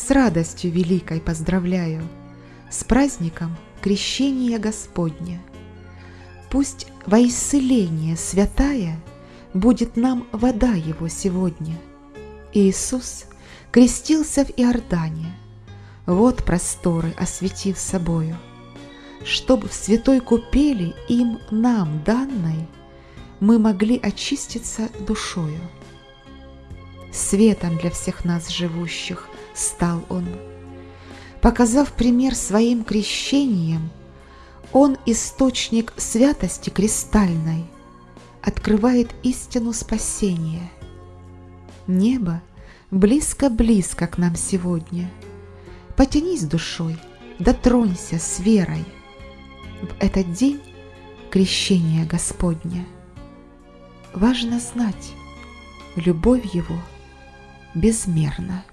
с радостью великой поздравляю С праздником крещения Господня. Пусть во исцеление святая Будет нам вода Его сегодня. Иисус крестился в Иордане, Вот просторы осветив собою, Чтоб в святой купели им нам данной Мы могли очиститься душою. Светом для всех нас живущих стал Он. Показав пример своим крещением, Он источник святости кристальной Открывает истину спасения. Небо близко-близко к нам сегодня. Потянись душой, дотронься с верой В этот день крещения Господня. Важно знать, любовь Его – безмерно.